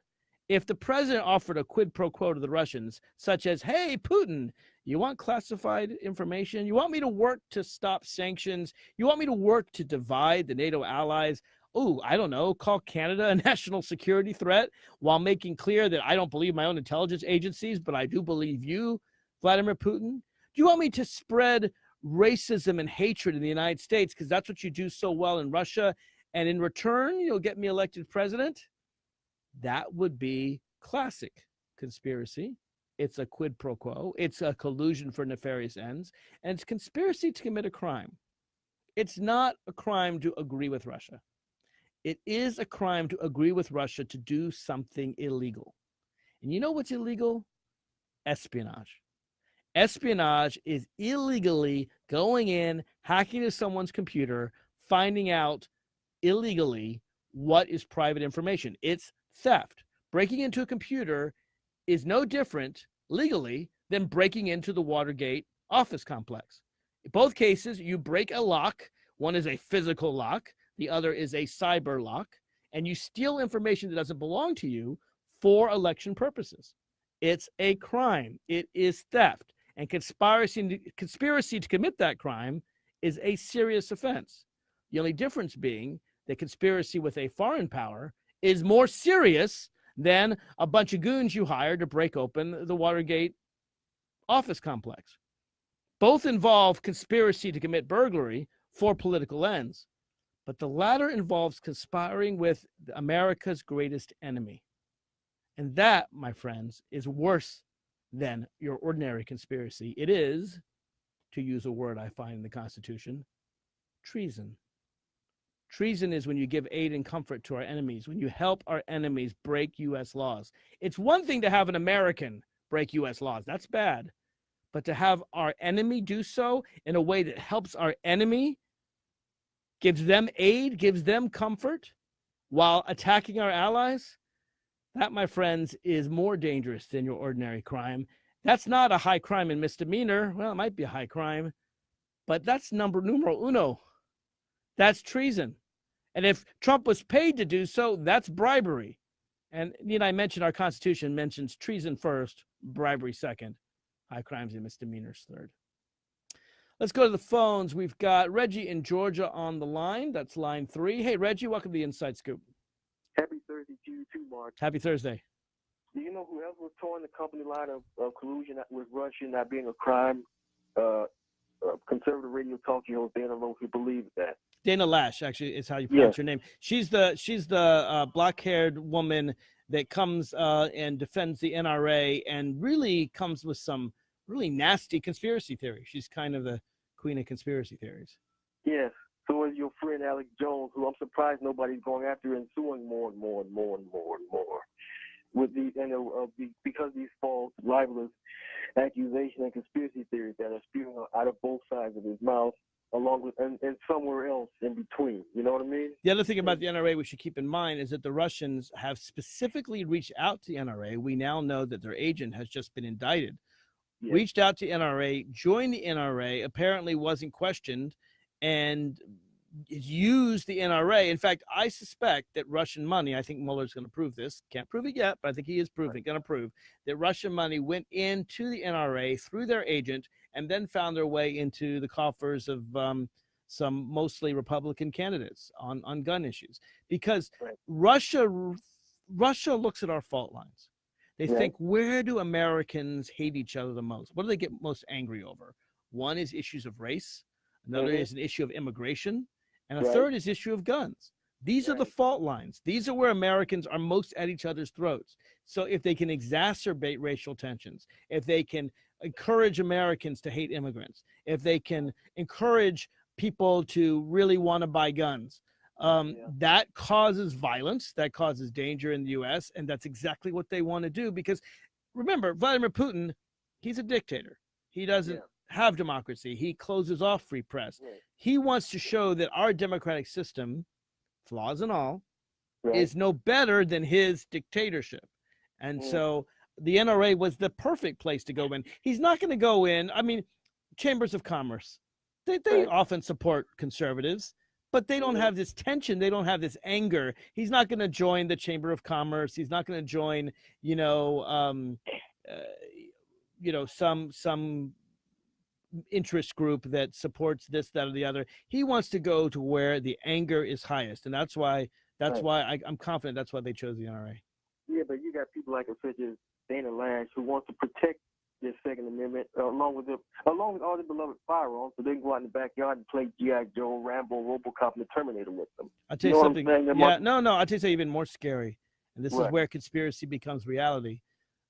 if the president offered a quid pro quo to the Russians, such as, hey, Putin, you want classified information? You want me to work to stop sanctions? You want me to work to divide the NATO allies? Oh, I don't know, call Canada a national security threat while making clear that I don't believe my own intelligence agencies, but I do believe you, Vladimir Putin? Do you want me to spread racism and hatred in the United States because that's what you do so well in Russia? And in return, you'll get me elected president? That would be classic conspiracy. It's a quid pro quo. It's a collusion for nefarious ends. And it's conspiracy to commit a crime. It's not a crime to agree with Russia it is a crime to agree with Russia to do something illegal. And you know what's illegal? Espionage. Espionage is illegally going in, hacking into someone's computer, finding out illegally what is private information. It's theft. Breaking into a computer is no different legally than breaking into the Watergate office complex. In both cases, you break a lock. One is a physical lock, the other is a cyber lock, and you steal information that doesn't belong to you for election purposes. It's a crime. It is theft. And conspiracy, conspiracy to commit that crime is a serious offense. The only difference being that conspiracy with a foreign power is more serious than a bunch of goons you hire to break open the Watergate office complex. Both involve conspiracy to commit burglary for political ends but the latter involves conspiring with America's greatest enemy. And that, my friends, is worse than your ordinary conspiracy. It is, to use a word I find in the Constitution, treason. Treason is when you give aid and comfort to our enemies, when you help our enemies break U.S. laws. It's one thing to have an American break U.S. laws, that's bad. But to have our enemy do so in a way that helps our enemy, gives them aid, gives them comfort while attacking our allies, that, my friends, is more dangerous than your ordinary crime. That's not a high crime and misdemeanor. Well, it might be a high crime, but that's number numero uno. That's treason. And if Trump was paid to do so, that's bribery. And you know, I mentioned our Constitution mentions treason first, bribery second, high crimes and misdemeanors third. Let's go to the phones. We've got Reggie in Georgia on the line. That's line three. Hey, Reggie, welcome to the Inside Scoop. Happy Thursday to you too, Mark. Happy Thursday. Do you know whoever was towing the company line of, of collusion with Russia not being a crime? Uh, uh, conservative radio talk show. Dana don't know if you believe that. Dana Loesch, actually, is how you pronounce your name. She's the she's the uh, black-haired woman that comes uh, and defends the NRA and really comes with some really nasty conspiracy theory. She's kind of the queen of conspiracy theories. Yes. So is your friend Alex Jones, who I'm surprised nobody's going after and suing more and more and more and more and more. With the and uh, because these false libelous accusation and conspiracy theories that are spewing out of both sides of his mouth, along with and, and somewhere else in between. You know what I mean? The other thing about the NRA we should keep in mind is that the Russians have specifically reached out to the NRA. We now know that their agent has just been indicted. Yes. Reached out to NRA, joined the NRA, apparently wasn't questioned, and used the NRA. In fact, I suspect that Russian money, I think Mueller's going to prove this, can't prove it yet, but I think he is proving, going to prove that Russian money went into the NRA through their agent and then found their way into the coffers of um, some mostly Republican candidates on, on gun issues. Because Right. Russia, Russia looks at our fault lines. They Right. think, where do Americans hate each other the most? What do they get most angry over? One is issues of race. Another Mhm. is an issue of immigration. And a Right. third is issue of guns. These are the fault lines. These are where Americans are most at each other's throats. So if they can exacerbate racial tensions, if they can encourage Americans to hate immigrants, if they can encourage people to really want to buy guns, um, Yeah. that causes violence, that causes danger in the US. And that's exactly what they want to do. Because remember, Vladimir Putin, he's a dictator. He doesn't Yeah. have democracy. He closes off free press. He wants to show that our democratic system, flaws and all, Right. is no better than his dictatorship. And Mm. so the NRA was the perfect place to go in. He's not going to go in. I mean, chambers of commerce, they, they Right. often support conservatives, but they don't Mhm. have this tension. They don't have this anger. He's not going to join the chamber of commerce. He's not going to join, you know, um, uh, you know, some some interest group that supports this, that, or the other. He wants to go to where the anger is highest, and that's why that's Right. why I, I'm confident that's why they chose the NRA. Yeah, but you got people like such as Dana Loesch who wants to protect their Second Amendment uh, along with the along with all the beloved firearms, so they can go out in the backyard and play GI Joe, Rambo, RoboCop, and the Terminator with them. I'll tell You you, know something. Yeah, no, no. I'll tell you something even more scary, and this is where conspiracy becomes reality.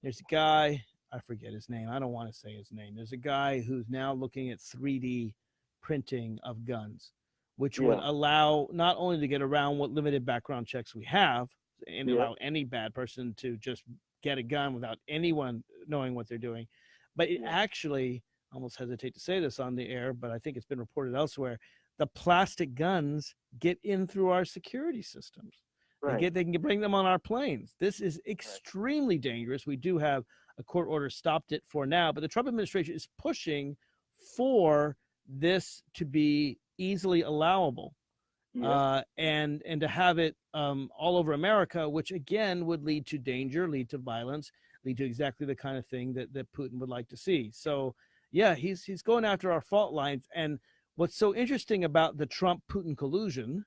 There's a guy. I forget his name. I don't want to say his name. There's a guy who's now looking at 3D printing of guns, which would allow not only to get around what limited background checks we have and Yeah. allow any bad person to just get a gun without anyone knowing what they're doing, but it actually almost hesitate to say this on the air, but I think it's been reported elsewhere. The plastic guns get in through our security systems. They Right. get they can bring them on our planes. This is extremely dangerous. We do have a court order stopped it for now, but the Trump administration is pushing for this to be easily allowable yeah. uh, and and to have it um, all over America, which again would lead to danger, lead to violence, lead to exactly the kind of thing that that Putin would like to see. So yeah, he's he's going after our fault lines. And what's so interesting about the Trump Putin collusion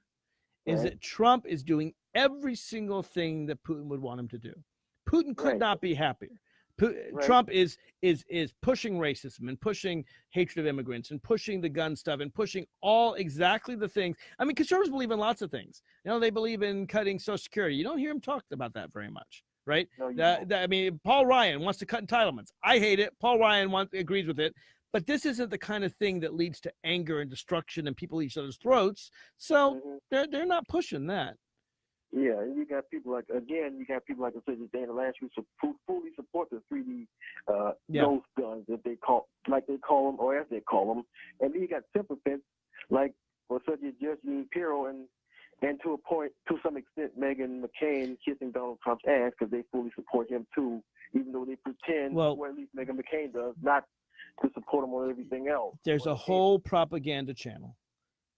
is that Trump is doing every single thing that Putin would want him to do. Putin could Right. not be happier. Right. Trump is is is pushing racism and pushing hatred of immigrants and pushing the gun stuff and pushing all exactly the things. I mean, conservatives believe in lots of things. You know, they believe in cutting Social Security. You don't hear him talk about that very much, right? No, That, that- I mean, Paul Ryan wants to cut entitlements. I hate it. Paul Ryan wants, agrees with it. But this isn't the kind of thing that leads to anger and destruction and people each other's throats. So Mhm. they're they're not pushing that. Yeah, and you got people like again, you got people like I said, Dana Lance who fully support the 3D uh, Yeah. ghost guns that they call, like they call them, or as they call them. And then you got sycophants like, well, such as Judge Pirro and and to a point, to some extent, Meghan McCain kissing Donald Trump's ass because they fully support him too, even though they pretend, Well- or at least Meghan McCain does, not to support him on everything else. There's a whole propaganda channel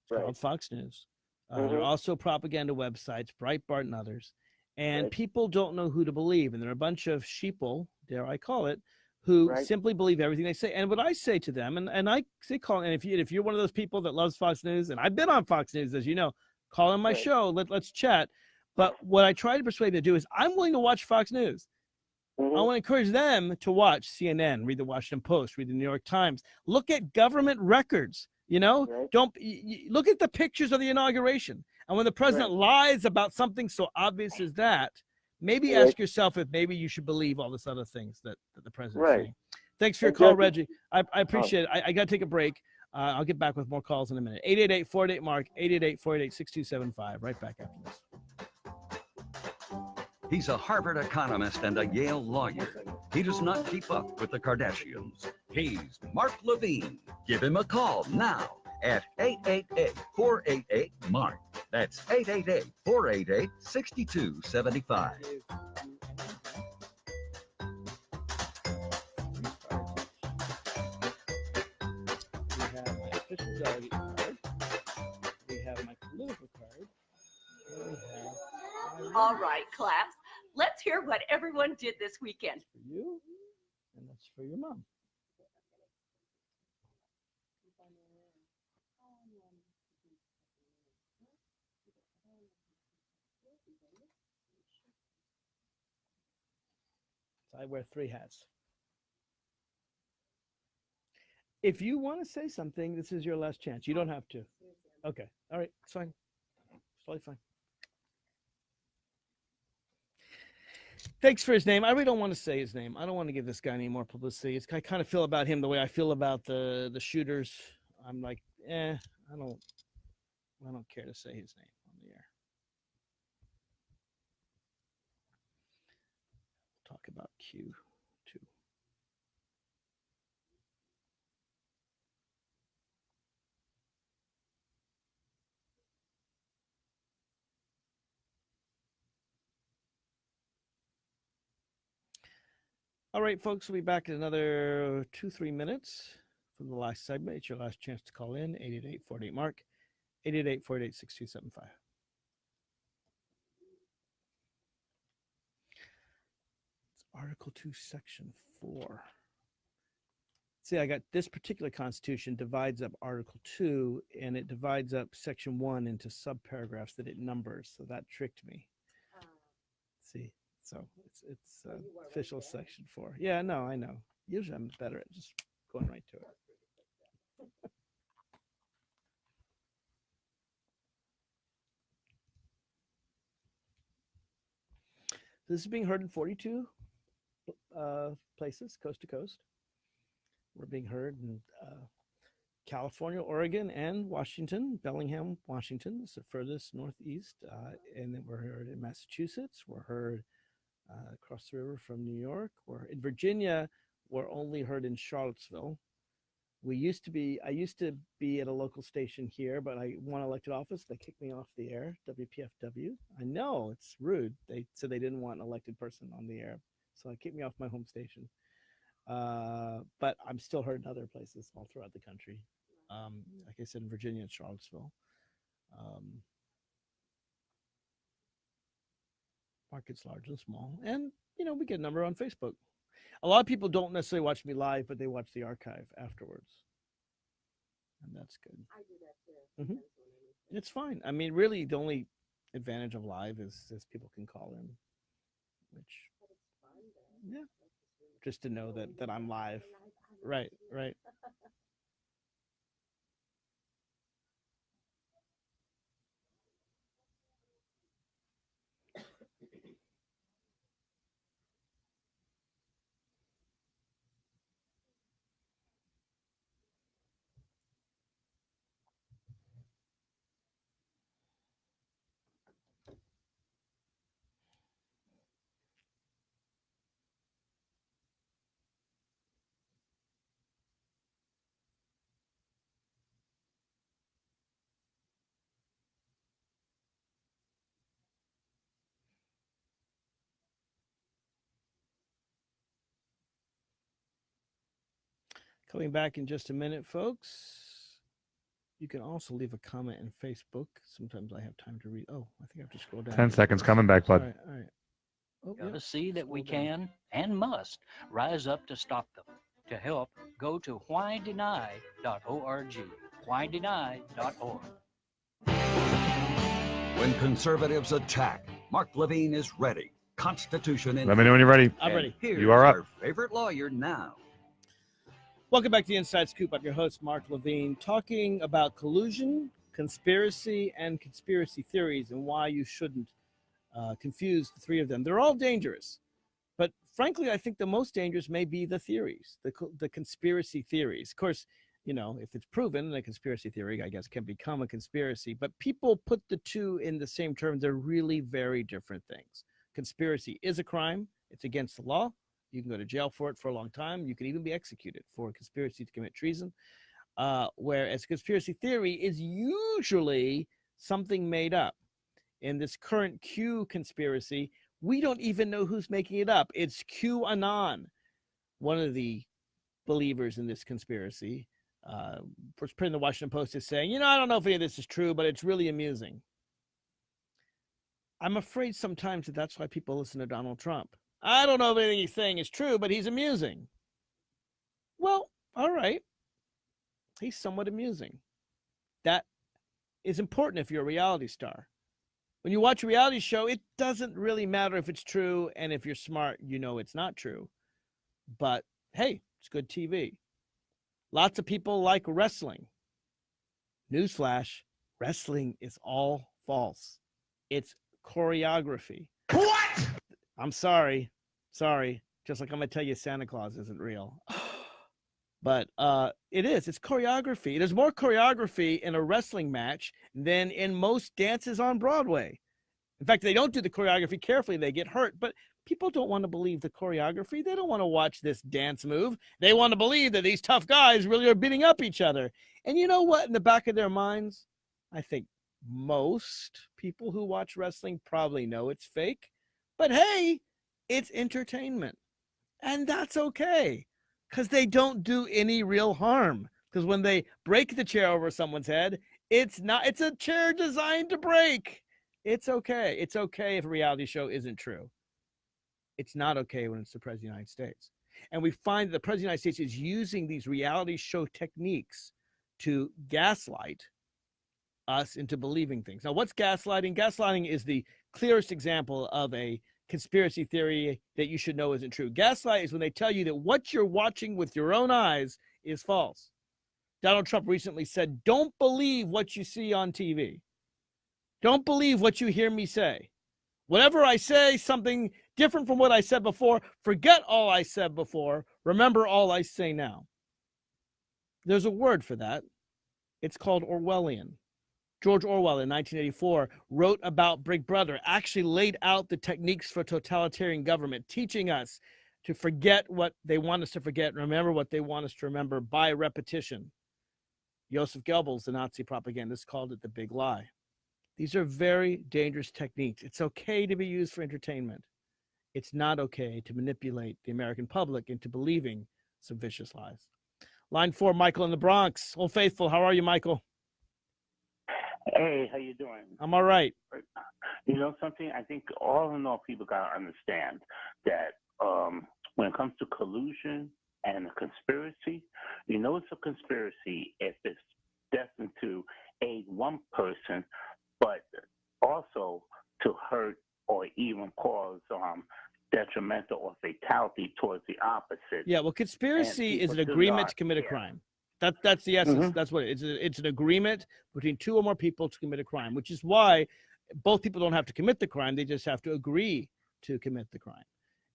Right. called Fox News. Uh, There are Mhm. also propaganda websites, Breitbart and others. And Right. people don't know who to believe. And there are a bunch of sheeple, dare I call it, who Right. simply believe everything they say. And what I say to them, and, and I say call, and if you if you're one of those people that loves Fox News, and I've been on Fox News, as you know, call on my Right. show. Let, let's chat. But what I try to persuade them to do is I'm willing to watch Fox News. Mhm. I want to encourage them to watch CNN, read the Washington Post, read the New York Times, look at government records. You know, Right. don't look at the pictures of the inauguration. And when the president lies about something so obvious as that, maybe Right. ask yourself if maybe you should believe all this other things that, that the president Right. saying. Thanks for your And call, Reggie. I, I appreciate it. I, I got to take a break. Uh, I'll get back with more calls in a minute. 888 488 Mark, 888 488 6275. Right back after this. He's a Harvard economist and a Yale lawyer. He does not keep up with the Kardashians. He's Mark Levine. Give him a call now at 888-488-MARK. That's 888-488-6275. We have my official delegate card. We have my political card. And we have my All right, class. Let's hear what everyone did this weekend. for you, and that's for your mom. So I wear three hats. If you want to say something, this is your last chance. You don't have to. Okay. All right. It's fine. It's totally fine. Thanks for his name. I really don't want to say his name. I don't want to give this guy any more publicity. It's, I kind of feel about him the way I feel about the the shooters. I'm like, eh, I don't, I don't care to say his name on the air. Talk about Q two. All right, folks, we'll be back in another two, three minutes from the last segment. It's your last chance to call in 888 48 Mark, 888 488 6275. It's Article 2, Section 4. See, I got this particular constitution divides up Article 2 and it divides up Section 1 into subparagraphs that it numbers. So that tricked me. Ah. See, so it's it's uh, official section four. Yeah, no, I know. Usually I'm better at just going right to it. This is being heard in 42 uh, places, coast to coast. We're being heard in uh, California, Oregon, and Washington. Bellingham, Washington is the furthest northeast. Uh, and then we're heard in Massachusetts. We're heard uh, across the river from New York. We're in Virginia. We're only heard in Charlottesville. We used to be, I used to be at a local station here, but I won elected office. They kicked me off the air, WPFW. I know it's rude. They said they didn't want an elected person on the air. So they kicked me off my home station. Uh, but I'm still heard in other places all throughout the country. Um, like I said, in Virginia and Charlottesville. Um, markets large and small. And, you know, we get a number on Facebook. A lot of people don't necessarily watch me live, but they watch the archive afterwards. And that's good. I do that too. Mhm. It's fine. I mean, really, the only advantage of live is, is people can call in, which, yeah, just to know that, that I'm live. Right, right. Coming back in just a minute, folks. You can also leave a comment in Facebook. Sometimes I have time to read. Oh, I think I have to scroll down. 10 here. seconds coming back, All bud. right, all right. Oh, To see that we scroll down. can and must rise up to stop them. To help, go to whydeny.org. Whydeny.org. When conservatives attack, Mark Levine is ready. Constitution in Let me know when you're ready. I'm ready. Here's You are up. our favorite lawyer now. Welcome back to the Inside Scoop. I'm your host, Mark Levine, talking about collusion, conspiracy, and conspiracy theories and why you shouldn't uh, confuse the three of them. They're all dangerous. But frankly, I think the most dangerous may be the theories, the, the conspiracy theories. Of course, you know, if it's proven, a conspiracy theory, I guess, can become a conspiracy. But people put the two in the same term. They're really very different things. Conspiracy is a crime, it's against the law. You can go to jail for it for a long time. You can even be executed for conspiracy to commit treason. Uh, whereas conspiracy theory is usually something made up. In this current Q conspiracy, we don't even know who's making it up. It's QAnon. One of the believers in this conspiracy, uh, was the Washington Post, is saying, you know, I don't know if any of this is true, but it's really amusing. I'm afraid sometimes that that's why people listen to Donald Trump. I don't know if anything he's saying is true, but he's amusing. Well, all right. He's somewhat amusing. That is important if you're a reality star. When you watch a reality show, it doesn't really matter if it's true, and if you're smart, you know it's not true. But hey, it's good TV. Lots of people like wrestling. Newsflash wrestling is all false, it's choreography. I'm sorry. Sorry. Just like I'm gonna tell you Santa Claus isn't real. But uh it is. It's choreography. There's more choreography in a wrestling match than in most dances on Broadway. In fact, they don't do the choreography carefully, they get hurt. But people don't want to believe the choreography. They don't want to watch this dance move. They want to believe that these tough guys really are beating up each other. And you know what? In the back of their minds, I think most people who watch wrestling probably know it's fake. But hey, it's entertainment. And that's okay because they don't do any real harm. Because when they break the chair over someone's head, it's not, it's a chair designed to break. It's okay. It's okay if a reality show isn't true. It's not okay when it's the President of the United States. And we find that the President of the United States is using these reality show techniques to gaslight us into believing things. Now, what's gaslighting? Gaslighting is the clearest example of a conspiracy theory that you should know isn't true. Gaslight is when they tell you that what you're watching with your own eyes is false. Donald Trump recently said, Don't believe what you see on TV. Don't believe what you hear me say. Whatever I say something different from what I said before, forget all I said before. Remember all I say now. There's a word for that. It's called Orwellian. George Orwell in 1984 wrote about Big Brother, actually laid out the techniques for totalitarian government, teaching us to forget what they want us to forget and remember what they want us to remember by repetition. Joseph Goebbels, the Nazi propagandist, called it the big lie. These are very dangerous techniques. It's okay to be used for entertainment. It's not okay to manipulate the American public into believing some vicious lies. Line four, Michael in the Bronx. Old Faithful, how are you, Michael? Hey, how you doing? I'm all right. You know something? I think all in all, people gotta understand that um, when it comes to collusion and a conspiracy, you know it's a conspiracy if it's destined to aid one person, but also to hurt or even cause um, detrimental or fatality towards the opposite. Yeah, well, conspiracy is an agreement not to commit a care. crime. That that's the essence. Mhm. That's what it is. It's, a- it's an agreement between two or more people to commit a crime, which is why both people don't have to commit the crime. They just have to agree to commit the crime.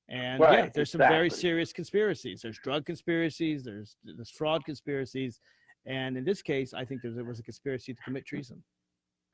And yeah, Right, there's some very serious conspiracies. There's drug conspiracies. There's there's fraud conspiracies, and in this case, I think there was a conspiracy to commit treason.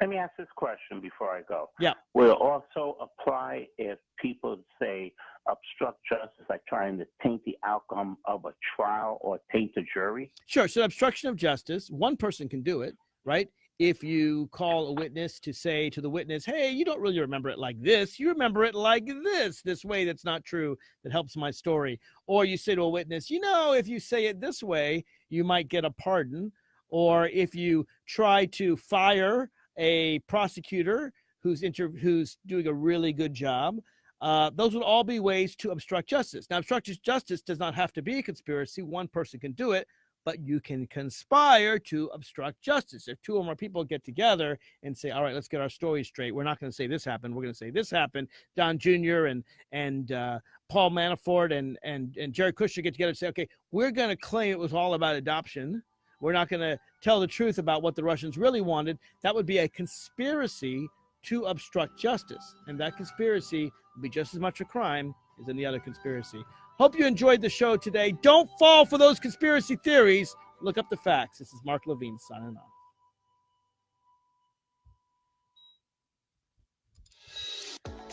Let me ask this question before I go. Yeah. Will also apply if people say obstruct justice, like trying to taint the outcome of a trial or taint a jury? Sure. So obstruction of justice, one person can do it, right? if you call a witness to say to the witness, hey, you don't really remember it like this. You remember it like this, this way that's not true, that helps my story. Or you say to a witness, you know, if you say it this way, you might get a pardon. Or if you try to fire a prosecutor who's inter- who's doing a really good job, uh, those would all be ways to obstruct justice. Now, obstructive justice does not have to be a conspiracy. One person can do it, but you can conspire to obstruct justice. If two or more people get together and say, "All right, let's get our story straight. We're not going to say this happened. We're going to say this happened." Don Jr. and and uh, Paul Manafort and and and Jerry Kushner get together and say, "Okay, we're going to claim it was all about adoption. We're not going to tell the truth about what the Russians really wanted." That would be a conspiracy to obstruct justice, and that conspiracy would be just as much a crime as any other conspiracy. Hope you enjoyed the show today. Don't fall for those conspiracy theories. Look up the facts. This is Mark Levine signing off.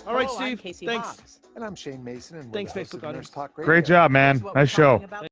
All right, Hello, I'm Steve. Casey Thanks. Hawkes. And I'm Shane Mason. And we're Thanks, the hosts Facebook Nurse audience. Talk Great job, man. Here's what we're Nice show. talking about